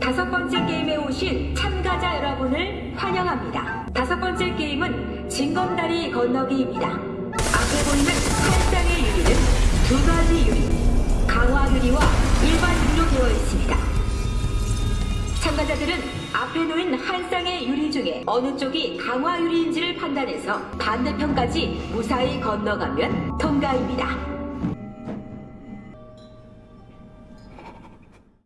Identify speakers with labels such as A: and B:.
A: 다섯 번째 게임에 오신 참가자 여러분을 환영합니다. 다섯 번째 게임은 징검다리 건너기입니다. 앞에 보이는 한 쌍의 유리는 두 가지 유리, 강화 유리와 일반 유리로 되어 있습니다. 참가자들은 앞에 놓인 한 쌍의 유리 중에 어느 쪽이 강화 유리인지를 판단해서 반대편까지 무사히 건너가면 통과입니다.